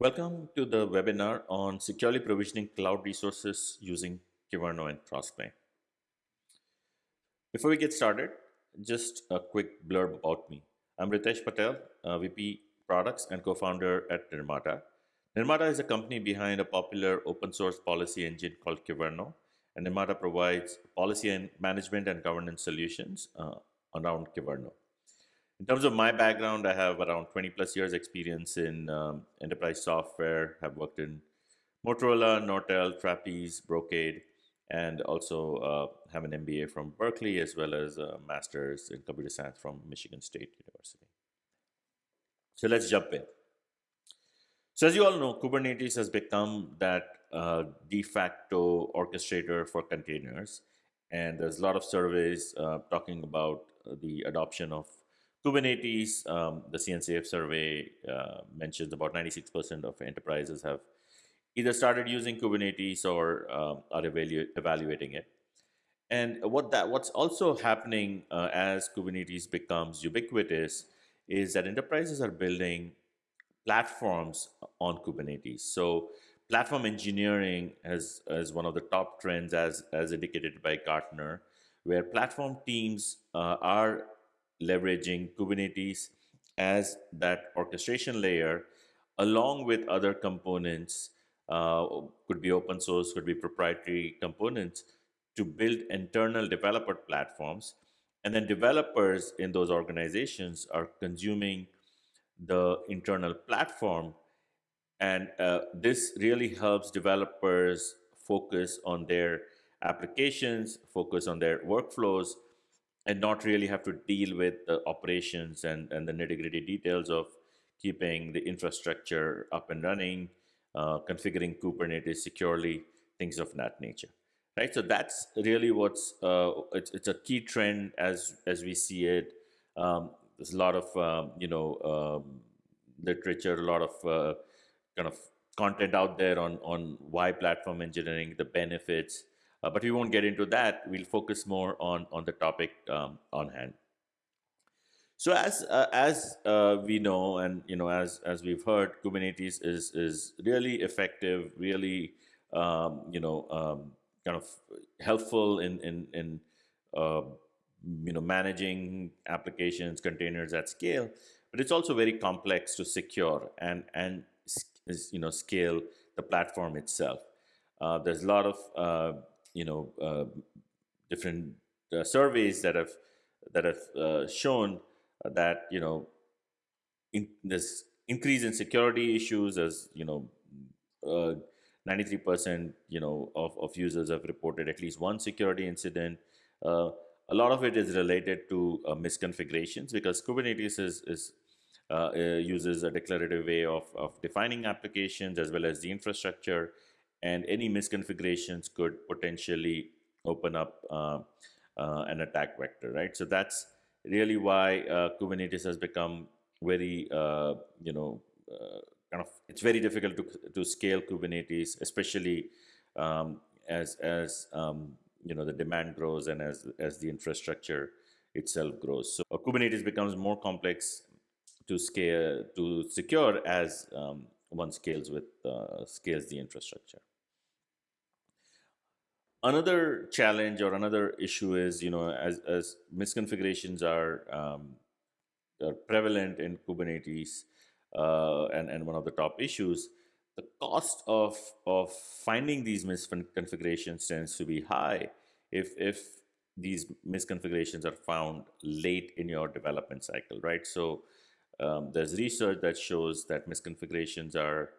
Welcome to the webinar on securely provisioning cloud resources using Kyverno and Crossplane. Before we get started, just a quick blurb about me. I'm Ritesh Patel, VP Products and co-founder at Nirmata. Nirmata is a company behind a popular open source policy engine called Kyverno, and Nirmata provides policy and management and governance solutions uh, around Kyverno. In terms of my background, I have around 20 plus years experience in um, enterprise software, have worked in Motorola, Nortel, Trapeze, Brocade, and also uh, have an MBA from Berkeley as well as a master's in computer science from Michigan State University. So let's jump in. So as you all know, Kubernetes has become that uh, de facto orchestrator for containers. And there's a lot of surveys uh, talking about the adoption of Kubernetes, um, the CNCF survey uh, mentions about 96% of enterprises have either started using Kubernetes or uh, are evalu evaluating it. And what that what's also happening uh, as Kubernetes becomes ubiquitous is that enterprises are building platforms on Kubernetes. So platform engineering as, as one of the top trends as, as indicated by Gartner, where platform teams uh, are leveraging Kubernetes as that orchestration layer along with other components, uh, could be open source, could be proprietary components to build internal developer platforms. And then developers in those organizations are consuming the internal platform. And uh, this really helps developers focus on their applications, focus on their workflows, and not really have to deal with the operations and, and the nitty gritty details of keeping the infrastructure up and running, uh, configuring Kubernetes securely, things of that nature. Right, so that's really what's uh, it's, it's a key trend as as we see it. Um, there's a lot of um, you know um, literature, a lot of uh, kind of content out there on on why platform engineering, the benefits, uh, but we won't get into that. We'll focus more on, on the topic um, on hand. So as uh, as uh, we know, and you know, as as we've heard, Kubernetes is is really effective, really um, you know, um, kind of helpful in in in uh, you know managing applications, containers at scale. But it's also very complex to secure and and you know scale the platform itself. Uh, there's a lot of uh, you know uh, different uh, surveys that have that have uh, shown that you know in this increase in security issues as you know 93% you know of, of users have reported at least one security incident. Uh, a lot of it is related to uh, misconfigurations because Kubernetes is, is uh, uses a declarative way of, of defining applications as well as the infrastructure and any misconfigurations could potentially open up uh, uh, an attack vector, right? So that's really why uh, Kubernetes has become very, uh, you know, uh, kind of, it's very difficult to, to scale Kubernetes, especially um, as, as um, you know, the demand grows and as, as the infrastructure itself grows. So Kubernetes becomes more complex to scale, to secure as um, one scales with, uh, scales the infrastructure. Another challenge or another issue is, you know, as, as misconfigurations are, um, are prevalent in Kubernetes, uh, and, and one of the top issues, the cost of, of finding these misconfigurations tends to be high if, if these misconfigurations are found late in your development cycle, right? So um, there's research that shows that misconfigurations are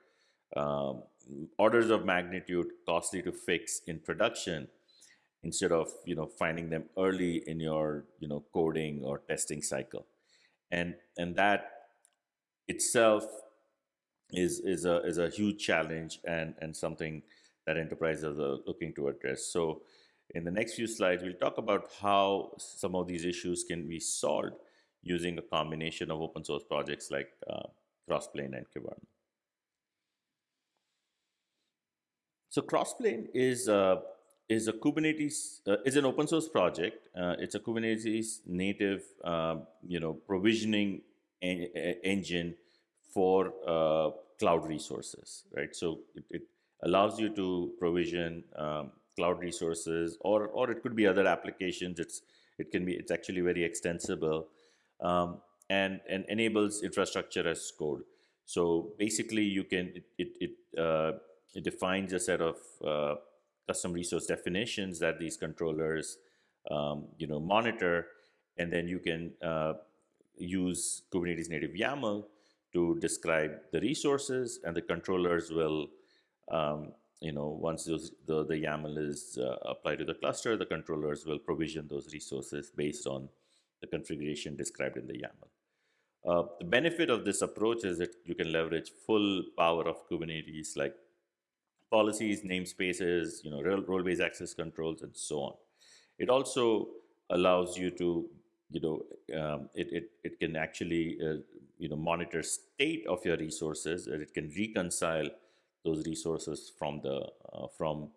um, orders of magnitude costly to fix in production instead of you know finding them early in your you know coding or testing cycle and and that itself is is a is a huge challenge and and something that enterprises are looking to address so in the next few slides we'll talk about how some of these issues can be solved using a combination of open source projects like uh, crossplane and Kyverno. So Crossplane is uh, is a Kubernetes uh, is an open source project. Uh, it's a Kubernetes native, um, you know, provisioning en engine for uh, cloud resources, right? So it, it allows you to provision um, cloud resources, or or it could be other applications. It's it can be it's actually very extensible, um, and and enables infrastructure as code. So basically, you can it it it, uh, it defines a set of uh, custom resource definitions that these controllers um, you know monitor, and then you can uh, use Kubernetes native YAML to describe the resources, and the controllers will, um, you know, once those, the, the YAML is uh, applied to the cluster, the controllers will provision those resources based on the configuration described in the YAML. Uh, the benefit of this approach is that you can leverage full power of Kubernetes like policies, namespaces, you know, role-based access controls, and so on. It also allows you to you know, um, it, it, it can actually, uh, you know, monitor state of your resources and it can reconcile those resources from the, uh, from,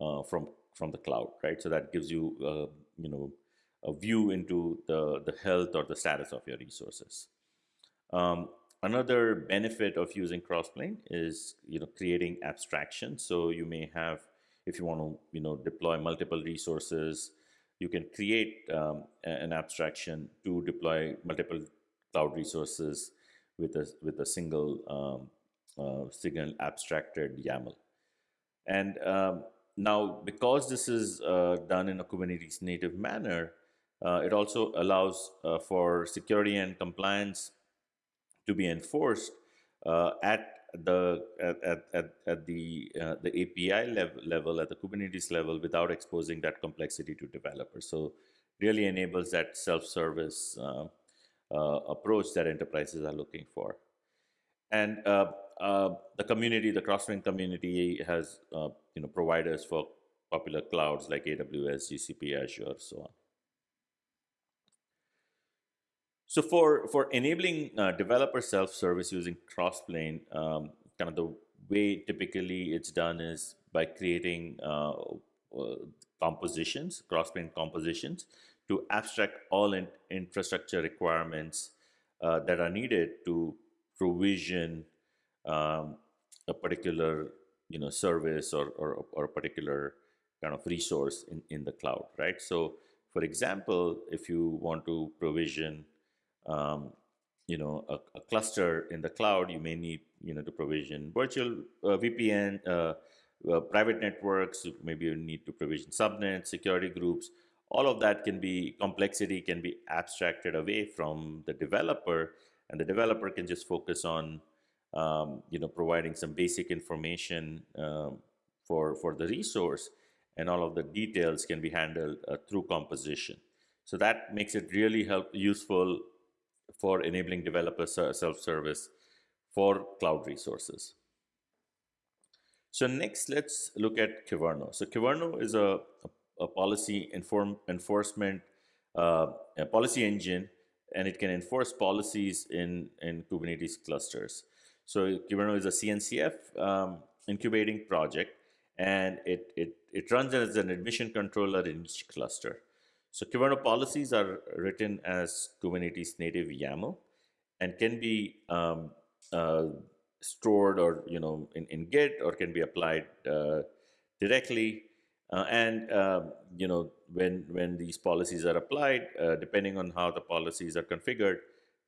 uh, from, from the cloud, right? So that gives you, uh, you know, a view into the, the health or the status of your resources. Um, another benefit of using Crossplane is, you know, creating abstraction. So you may have, if you want to, you know, deploy multiple resources, you can create um, an abstraction to deploy multiple cloud resources with a, with a single um, uh, single abstracted YAML. And um, now, because this is uh, done in a Kubernetes native manner, uh, it also allows uh, for security and compliance to be enforced uh, at the at, at, at the uh, the API level, level at the Kubernetes level without exposing that complexity to developers. So really enables that self-service uh, uh, approach that enterprises are looking for. And uh, uh, the community, the Crossplane community has uh, you know providers for popular clouds like AWS, GCP, Azure, so on. So for, for enabling uh, developer self-service using Crossplane, um, kind of the way typically it's done is by creating uh, uh, compositions, Crossplane compositions, to abstract all in infrastructure requirements uh, that are needed to provision um, a particular you know service or, or, or a particular kind of resource in, in the cloud, right? So for example, if you want to provision um, you know, a, a, cluster in the cloud, you may need, you know, to provision virtual uh, VPN, uh, uh, private networks, maybe you need to provision subnets, security groups. All of that can be, complexity can be abstracted away from the developer and the developer can just focus on, um, you know, providing some basic information um, for, for the resource and all of the details can be handled uh, through composition. So that makes it really help useful for enabling developer self-service for cloud resources. So next, let's look at Kyverno. So Kyverno is a, a, a policy inform, enforcement uh, a policy engine, and it can enforce policies in, in Kubernetes clusters. So Kyverno is a CNCF um, incubating project, and it, it, it runs as an admission controller in each cluster. So Kyverno policies are written as Kubernetes native YAML and can be um, uh, stored or you know in, in Git or can be applied uh, directly. Uh, and um, you know when when these policies are applied, uh, depending on how the policies are configured,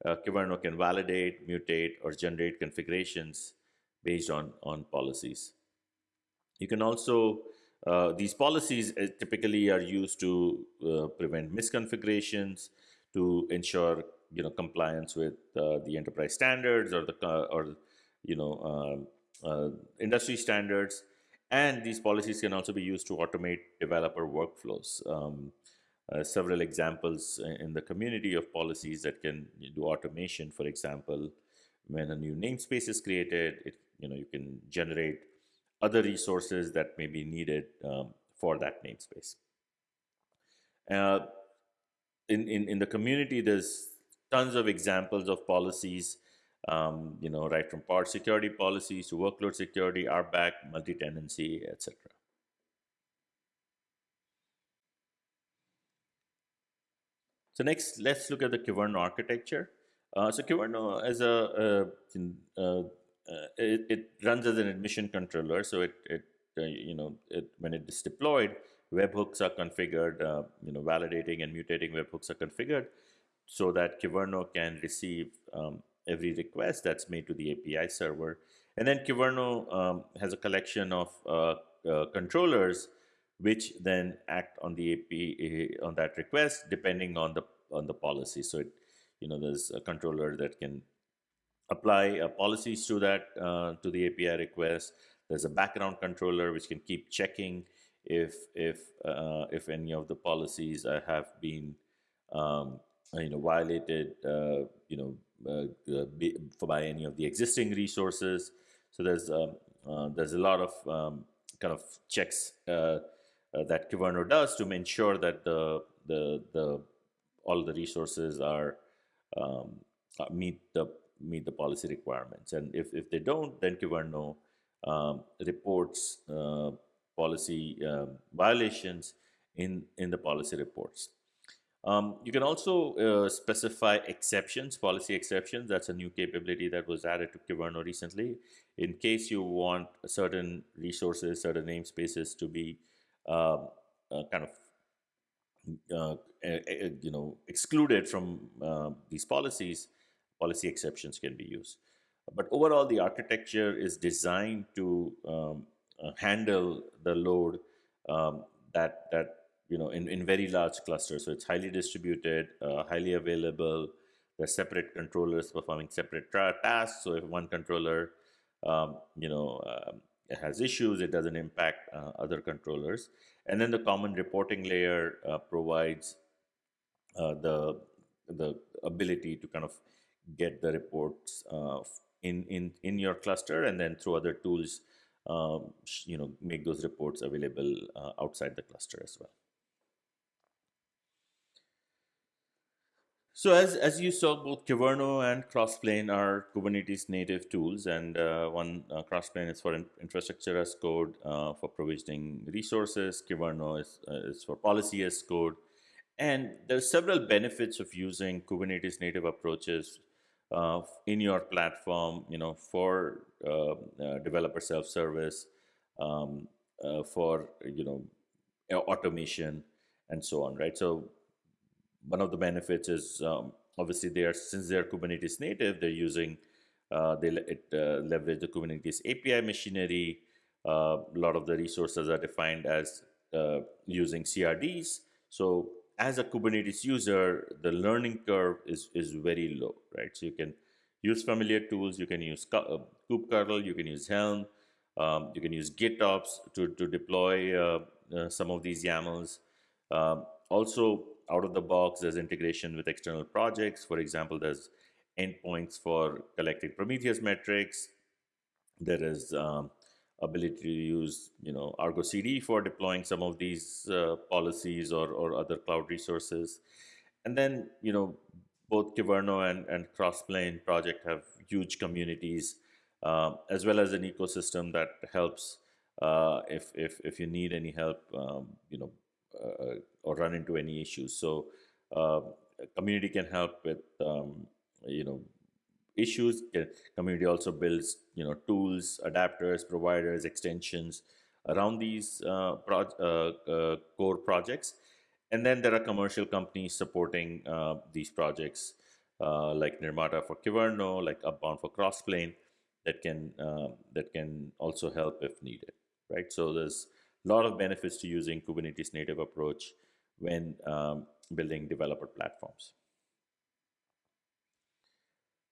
uh, can validate, mutate, or generate configurations based on on policies. You can also uh, these policies uh, typically are used to uh, prevent misconfigurations, to ensure you know compliance with uh, the enterprise standards or the uh, or you know um, industry standards, and these policies can also be used to automate developer workflows. Um, several examples in the community of policies that can do automation. For example, when a new namespace is created, it you know you can generate other resources that may be needed um, for that namespace. Uh, in, in, in the community, there's tons of examples of policies, um, you know, right from pod security policies to workload security, RBAC, multi-tenancy, etc. So next, let's look at the Kyverno architecture. Uh, so Kyverno is a, a, a, uh, it, it, runs as an admission controller. So it, it uh, you know, it, when it is deployed, webhooks are configured, uh, you know, validating and mutating webhooks are configured so that Kyverno can receive um, every request that's made to the API server. And then Kyverno um, has a collection of uh, uh, controllers which then act on the API on that request depending on the on the policy. So it, you know, there's a controller that can apply uh, policies to that uh, to the API request. There's a background controller which can keep checking if if uh, if any of the policies have been um, you know violated uh, you know uh, for by any of the existing resources. So there's um, there's a lot of um, kind of checks that Kyverno does to ensure that the the the all the resources are um, meet the meet the policy requirements. And if, if they don't, then Kyverno um, reports uh, policy um, violations in, in the policy reports. Um, you can also uh, specify exceptions, policy exceptions. That's a new capability that was added to Kyverno recently. In case you want certain resources, certain namespaces to be um, uh, kind of uh, you know excluded from uh, these policies, policy exceptions can be used. But overall, the architecture is designed to um, uh, handle the load um, that that you know in, in very large clusters. So it's highly distributed, uh, highly available. There's separate controllers performing separate tasks. So if one controller um, you know uh, has issues, it doesn't impact uh, other controllers. And then the common reporting layer uh, provides uh, the the ability to kind of get the reports uh, in, in, in your cluster and then through other tools, um, you know, make those reports available uh, outside the cluster as well. So as, as you saw, both Kyverno and Crossplane are Kubernetes native tools, and uh, one uh, Crossplane is for in infrastructure as code uh, for provisioning resources. Kyverno is, uh, is for policy as code. And there are several benefits of using Kubernetes native approaches in your platform, you know, for uh, uh, developer self-service, um, uh, for you know, automation, and so on, right? So one of the benefits is um, obviously they are since they are Kubernetes native, they're using uh, they it, uh, leverage the Kubernetes API machinery. a lot of the resources are defined as using CRDs. So as a Kubernetes user, the learning curve is, is very low, right? So you can use familiar tools, you can use uh, kubectl, you can use Helm, um, you can use GitOps to, to deploy uh, uh, some of these YAMLs. Um, also, out of the box, there's integration with external projects. For example, there's endpoints for collecting Prometheus metrics. There is um, ability to use you know Argo CD for deploying some of these uh, policies or, or other cloud resources. And then you know both Kyverno and, and Crossplane project have huge communities uh, as well as an ecosystem that helps uh, if, if, if you need any help um, you know uh, or run into any issues. So um, community can help with um, you know issues. Community also builds, you know, tools, adapters, providers, extensions around these uh, pro uh, uh, core projects. And then there are commercial companies supporting uh, these projects, uh, like Nirmata for Kyverno, like Upbound for Crossplane, that can uh, that can also help if needed, right? So there's a lot of benefits to using Kubernetes native approach when um, building developer platforms.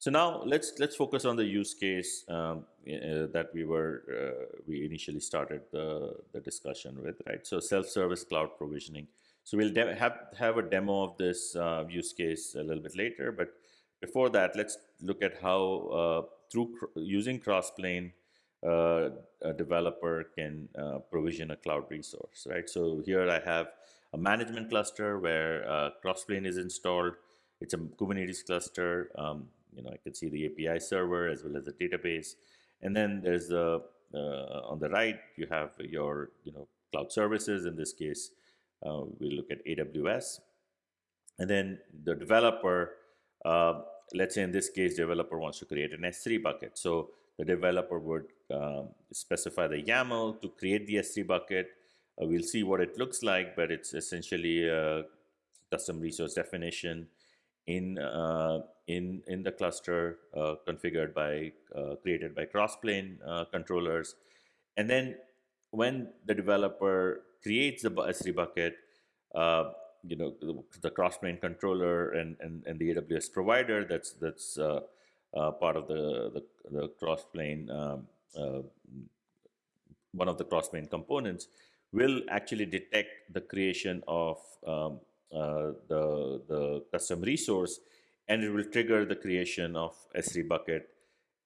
So now let's let's focus on the use case um, uh, that we were uh, we initially started the the discussion with, right? So self-service cloud provisioning. So we'll have have a demo of this uh, use case a little bit later, but before that, let's look at how uh, through cr using Crossplane, uh, a developer can uh, provision a cloud resource, right? So here I have a management cluster where Crossplane is installed. It's a Kubernetes cluster. Um, you know, I can see the API server as well as the database. And then there's the, uh, on the right, you have your, you know, cloud services. In this case, uh, we look at AWS. And then the developer, uh, let's say in this case, developer wants to create an S3 bucket. So the developer would um, specify the YAML to create the S3 bucket. Uh, we'll see what it looks like, but it's essentially a custom resource definition in uh, in in the cluster uh, configured by uh, created by crossplane uh, controllers, and then when the developer creates the S3 bucket, uh, you know the, the crossplane controller and, and and the AWS provider that's that's uh, part of the the, the crossplane um, one of the crossplane components will actually detect the creation of um, uh, the, the custom resource and it will trigger the creation of S3 bucket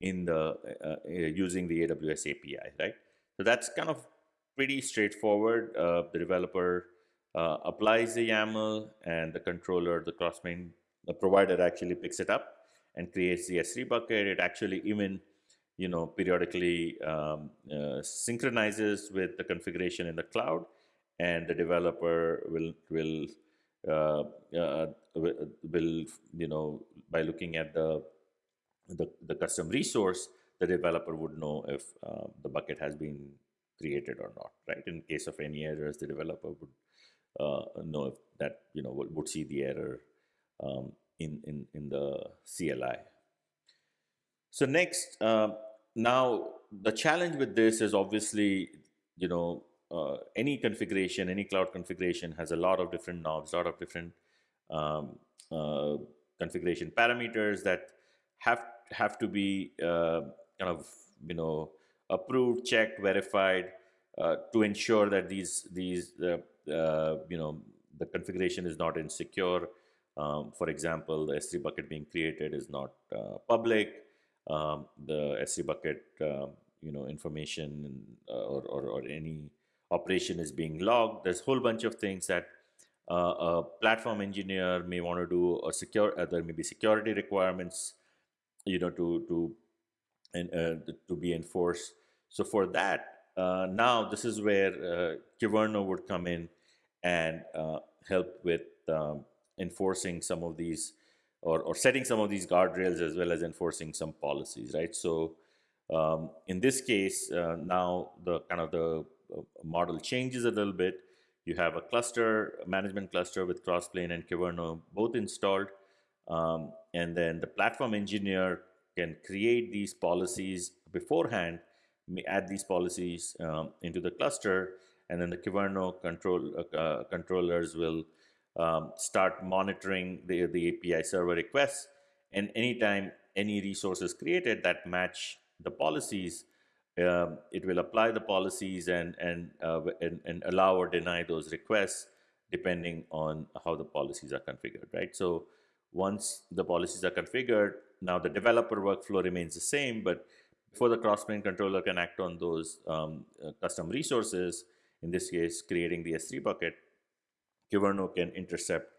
in the uh, uh using the AWS API, right? So that's kind of pretty straightforward. Uh, the developer uh, applies the YAML and the controller, the crossplane, the provider actually picks it up and creates the S3 bucket. It actually even, you know, periodically um, uh, synchronizes with the configuration in the cloud and the developer will, will will you know by looking at the, the the custom resource the developer would know if uh, the bucket has been created or not right? In case of any errors the developer would uh, know if that you know would, would see the error um, in in in the CLI so next uh, now the challenge with this is obviously you know uh, any configuration, any cloud configuration has a lot of different knobs, a lot of different um, uh, configuration parameters that have have to be uh, kind of you know approved, checked, verified uh, to ensure that these these uh, uh, you know the configuration is not insecure. Um, for example, the S3 bucket being created is not public. Um, the S3 bucket you know information or, or, or any operation is being logged. There's a whole bunch of things that uh, a platform engineer may want to do or secure. Uh, there may be security requirements, you know, to to and uh, to be enforced. So for that, uh, now this is where uh, Kyverno would come in and uh, help with um, enforcing some of these or, or setting some of these guardrails as well as enforcing some policies, right? So um, in this case, now the kind of the model changes a little bit. You have a cluster, a management cluster with Crossplane and Kyverno both installed. Um, and then the platform engineer can create these policies beforehand, add these policies um, into the cluster, and then the Kyverno control, uh, uh, controllers will um, start monitoring the, the API server requests. And anytime any resource is created that match the policies, um, it will apply the policies and, and, uh, and, and, allow or deny those requests depending on how the policies are configured, right? So once the policies are configured, now the developer workflow remains the same, but before the crossplane controller can act on those um, uh, custom resources, in this case, creating the S3 bucket, Kyverno can intercept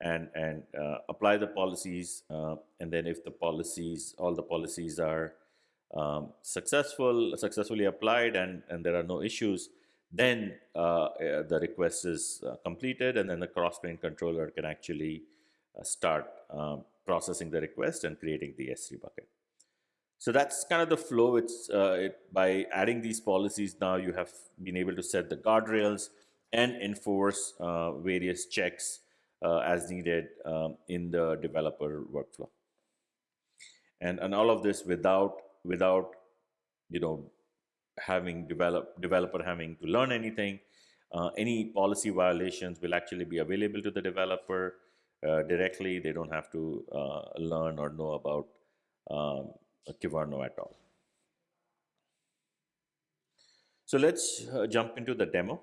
and, and uh, apply the policies. Uh, and then if the policies, all the policies are um, successful, successfully applied and, and there are no issues, then uh, uh, the request is uh, completed and then the crossplane controller can actually uh, start um, processing the request and creating the S3 bucket. So that's kind of the flow. It's uh, it, by adding these policies now you have been able to set the guardrails and enforce uh, various checks as needed um, in the developer workflow. And, and all of this without without you know having develop developer having to learn anything. Uh, any policy violations will actually be available to the developer uh, directly. They don't have to uh, learn or know about um, at all. So let's uh, jump into the demo.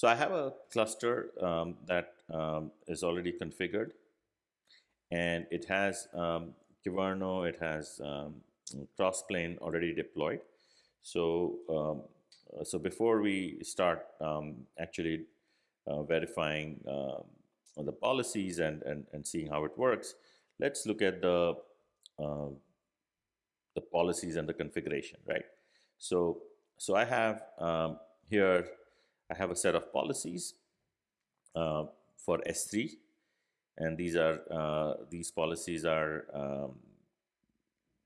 So I have a cluster um, that um, is already configured and it has um, Kyverno, it has um, Crossplane already deployed. So, um, so before we start um, actually uh, verifying uh, the policies and, and, and seeing how it works, let's look at the, uh, the policies and the configuration, right? So, so I have um, here, I have a set of policies uh, for S3, and these are uh, these policies are um,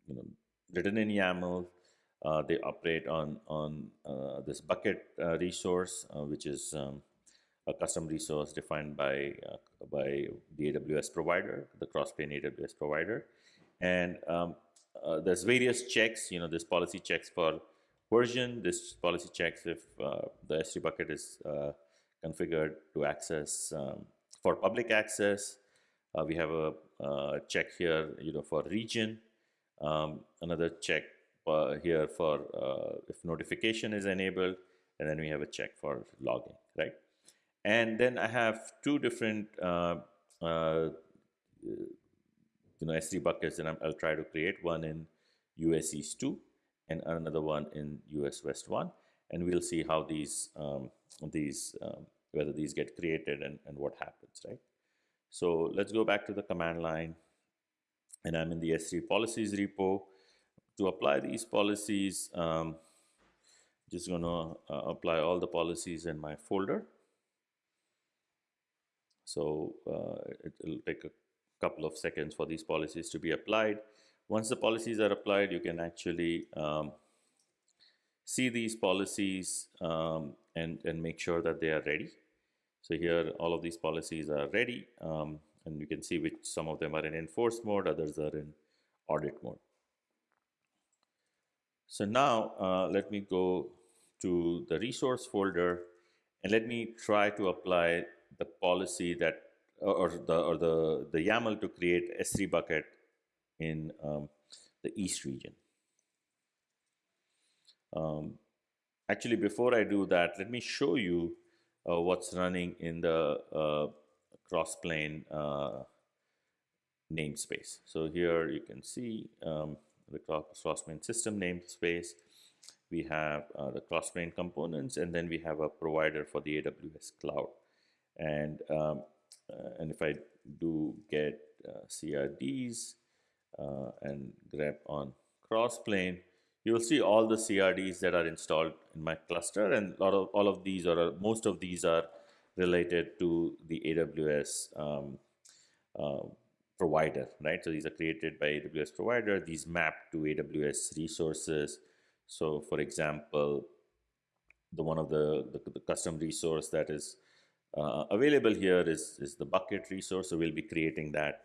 you know written in YAML. Uh, they operate on on uh, this bucket uh, resource, uh, which is um, a custom resource defined by by the AWS provider, the Crossplane AWS provider, and um, there's various checks. You know, this policy checks for version. This policy checks if the S3 bucket is configured to access um, for public access. Uh, we have a uh, check here, you know, for region. Um, another check uh, here for uh, if notification is enabled, and then we have a check for logging, right? And then I have two different, uh, uh, you know, S3 buckets, and i will try to create one in US East 2 and another one in US West 1, and we'll see how these um, these um, whether these get created and, and what happens, right? So let's go back to the command line and I'm in the S3 policies repo. To apply these policies, um, just gonna uh, apply all the policies in my folder. So uh, it, will take a couple of seconds for these policies to be applied. Once the policies are applied, you can actually um, see these policies um, and, and make sure that they are ready. So here all of these policies are ready um, and you can see which some of them are in enforce mode, others are in audit mode. So now uh, let me go to the resource folder and let me try to apply the policy that or the or the the YAML to create S3 bucket in um, the East region. Um, actually, before I do that, let me show you uh, what's running in the uh, crossplane uh, namespace. So here you can see um, the crossplane system namespace. We have uh, the crossplane components, and then we have a provider for the AWS cloud. And um, uh, and if I do get uh, CRDs uh, and grep on crossplane, you'll see all the CRDs that are installed in my cluster and a lot of all of these or most of these are related to the AWS um, uh, provider, right? So these are created by AWS provider. These map to AWS resources. So for example, the one of the, the, the custom resource that is uh, available here is, is the bucket resource. So we'll be creating that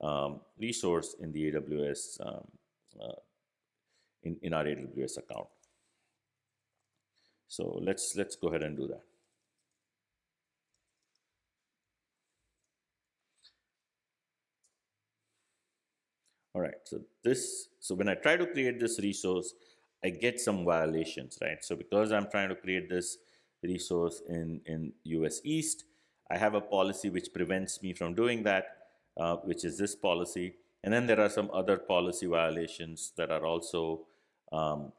um, resource in the AWS um, uh, in, in our AWS account. So let's let's go ahead and do that. All right, so this, so when I try to create this resource, I get some violations, right? So because I'm trying to create this resource in, in US East, I have a policy which prevents me from doing that, uh, which is this policy. And then there are some other policy violations that are also um,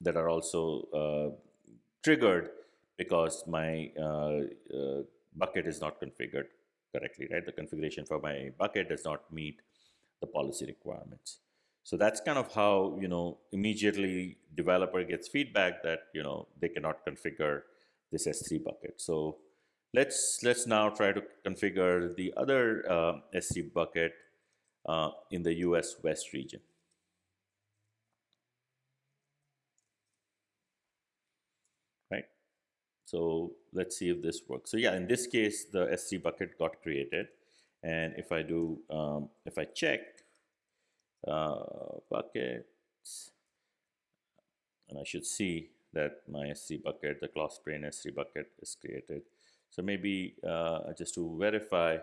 that are also uh, triggered because my uh, uh, bucket is not configured correctly, right? The configuration for my bucket does not meet the policy requirements. So that's kind of how, you know, immediately developer gets feedback that, you know, they cannot configure this S3 bucket. So let's, let's now try to configure the other uh, S3 bucket uh, in the US West region. Right. So let's see if this works. So yeah, in this case, the S3 bucket got created. And if I do, um, if I check uh, buckets, and I should see that my S3 bucket, the Crossplane S3 bucket is created. So maybe uh, just to verify,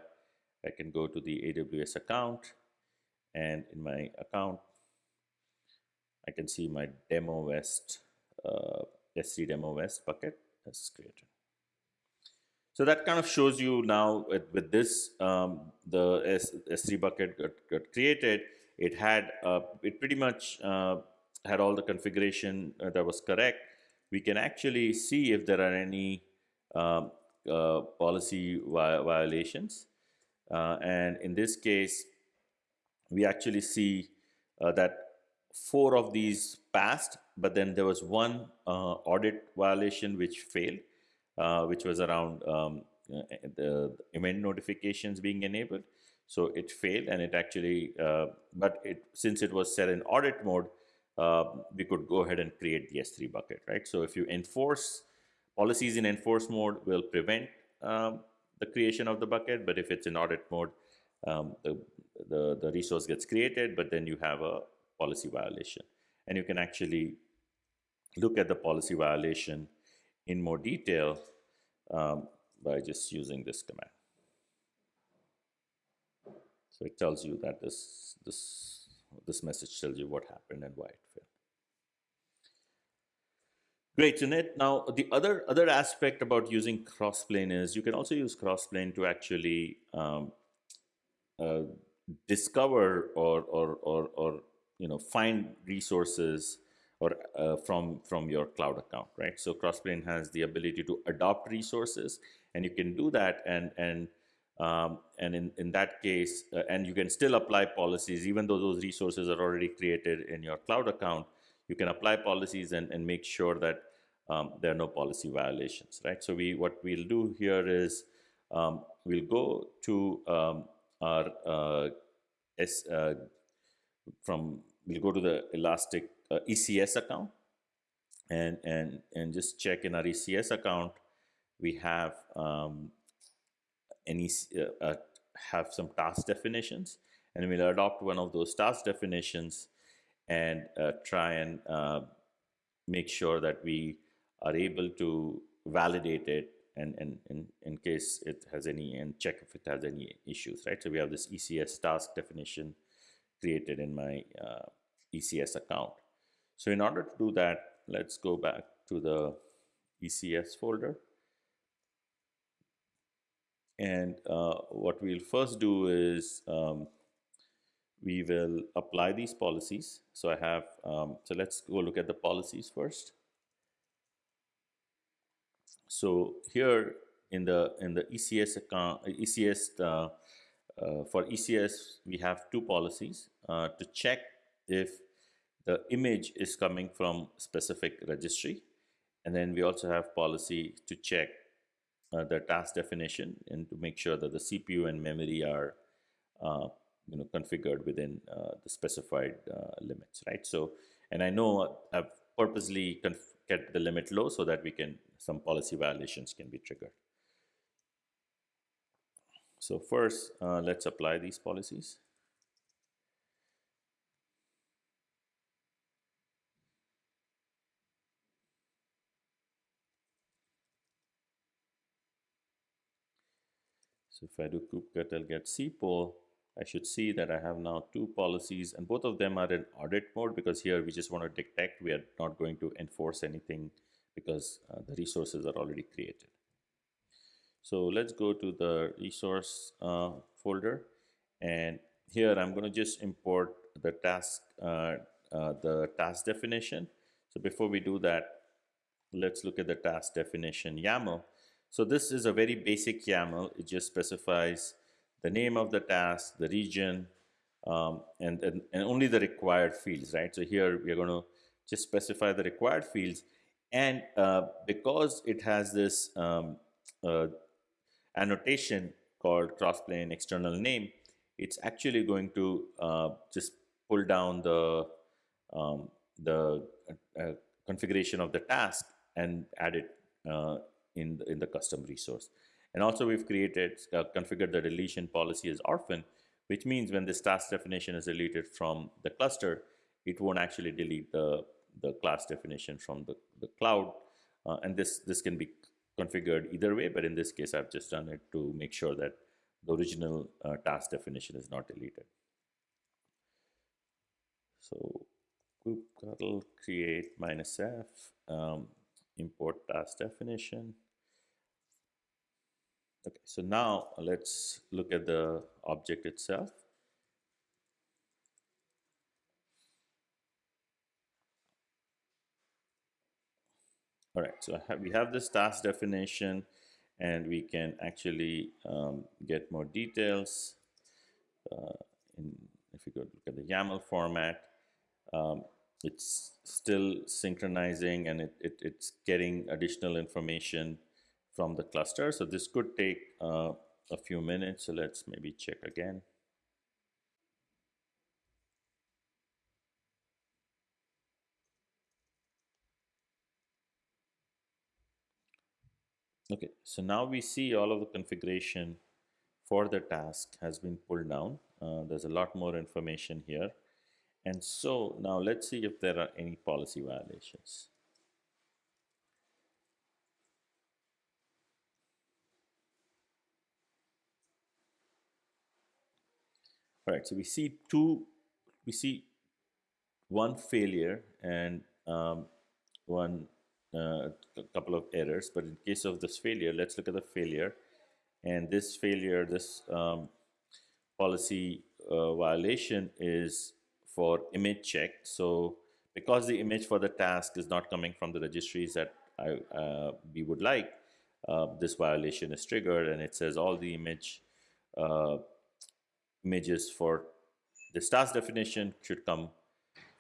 I can go to the AWS account and in my account, I can see my demo west, uh, S3 demo west bucket is created. So that kind of shows you now with, with this, um, the S, S3 bucket got, got, created. It had, uh, it pretty much uh, had all the configuration uh, that was correct. We can actually see if there are any um, policy vi violations. Uh, and in this case, we actually see uh, that four of these passed but then there was one uh, audit violation which failed, uh, which was around um, uh, the event notifications being enabled. So it failed, and it actually, uh, but it since it was set in audit mode, uh, we could go ahead and create the S3 bucket, right? So if you enforce policies in enforce mode, will prevent um, the creation of the bucket, but if it's in audit mode, um, the, the, the resource gets created, but then you have a policy violation. And you can actually look at the policy violation in more detail um, by just using this command. So it tells you that this, this, this message tells you what happened and why it failed. Great, Jeanette. Now, the other other aspect about using Crossplane is you can also use Crossplane to actually um, uh, discover or, or, or, or, you know, find resources or uh, from, from your cloud account, right? So Crossplane has the ability to adopt resources and you can do that and, and um, and in, in that case, uh, and you can still apply policies, even though those resources are already created in your cloud account, you can apply policies and, and make sure that um, there are no policy violations, right? So we what we'll do here is um, we'll go to um, our uh, S, uh, from we'll go to the Elastic uh, ECS account and and and just check in our ECS account we have um, any uh, uh, have some task definitions and we'll adopt one of those task definitions and uh, try and uh, make sure that we are able to validate it and, and, and in case it has any and check if it has any issues right? So we have this ECS task definition created in my uh, ECS account. So in order to do that let's go back to the ECS folder. And uh, what we'll first do is um, we will apply these policies. So I have, um, so let's go look at the policies first. So here in the in the ECS account, ECS uh, uh, for ECS we have two policies uh, to check if the image is coming from specific registry, and then we also have policy to check uh, the task definition and to make sure that the CPU and memory are uh, you know configured within uh, the specified uh, limits right? So and I know I've purposely kept the limit low so that we can some policy violations can be triggered. So first uh, let's apply these policies. So if I do kubectl get cpol, I should see that I have now two policies and both of them are in audit mode because here we just want to detect. We are not going to enforce anything because uh, the resources are already created. So let's go to the resource uh, folder and here I'm going to just import the task, uh, uh, the task definition. So before we do that, let's look at the task definition YAML. So this is a very basic YAML. It just specifies the name of the task, the region, um, and, and, and only the required fields, right? So here we are going to just specify the required fields. And uh, because it has this um, uh, annotation called crossplane external name, it's actually going to uh, just pull down the um, the uh, configuration of the task and add it uh, in the, in the custom resource. And also we've created, uh, configured the deletion policy as orphan, which means when this task definition is deleted from the cluster, it won't actually delete the, the class definition from the, the cloud. Uh, and this, this can be configured either way, but in this case, I've just done it to make sure that the original uh, task definition is not deleted. So kubectl create minus f, um, import task definition. Okay, so now let's look at the object itself. All right, so have, we have this task definition and we can actually um, get more details. Uh, in, if you go look at the YAML format, um, it's still synchronizing and it, it, it's getting additional information from the cluster. So this could take uh, a few minutes. So let's maybe check again. Okay, so now we see all of the configuration for the task has been pulled down. Uh, there's a lot more information here. And so now let's see if there are any policy violations. All right, so we see two, we see one failure and um, one uh, couple of errors. But in case of this failure, let's look at the failure. And this failure, this um, policy uh, violation is for image check. So because the image for the task is not coming from the registries that I, uh, we would like, uh, this violation is triggered and it says all the image uh, images for this task definition should come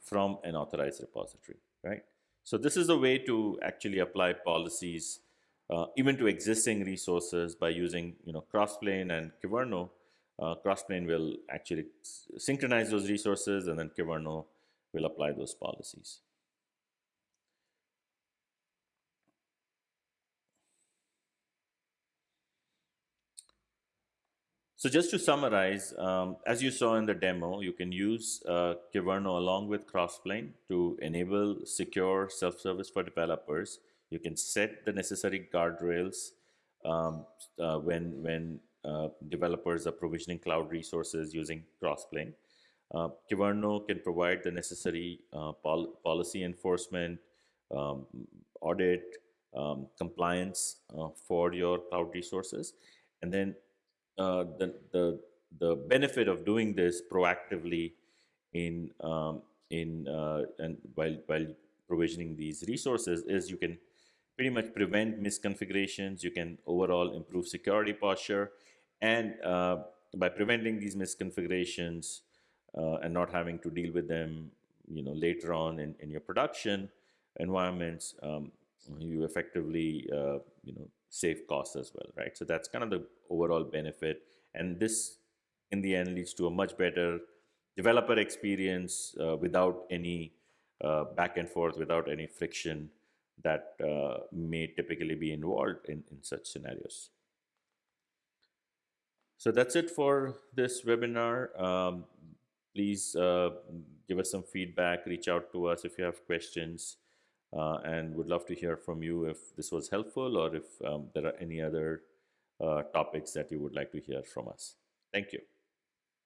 from an authorized repository, right? So this is a way to actually apply policies uh, even to existing resources by using you know Crossplane and Kyverno. Uh, Crossplane will actually synchronize those resources and then Kyverno will apply those policies. So just to summarize, um, as you saw in the demo, you can use uh, Kyverno along with Crossplane to enable secure self-service for developers. You can set the necessary guardrails um, uh, when, when uh, developers are provisioning cloud resources using Crossplane. Uh, Kyverno can provide the necessary uh, pol policy enforcement, um, audit, um, compliance uh, for your cloud resources. And then uh, the, the, the benefit of doing this proactively in, um, in uh, and while, while provisioning these resources is you can pretty much prevent misconfigurations, you can overall improve security posture, and uh, by preventing these misconfigurations uh, and not having to deal with them you know, later on in, in your production environments, um, you effectively uh, you know, save costs as well, right? So that's kind of the overall benefit. And this, in the end, leads to a much better developer experience uh, without any uh, back and forth, without any friction that uh, may typically be involved in, in such scenarios. So that's it for this webinar. Um, please uh, give us some feedback, reach out to us if you have questions uh, and would love to hear from you if this was helpful or if um, there are any other uh, topics that you would like to hear from us. Thank you.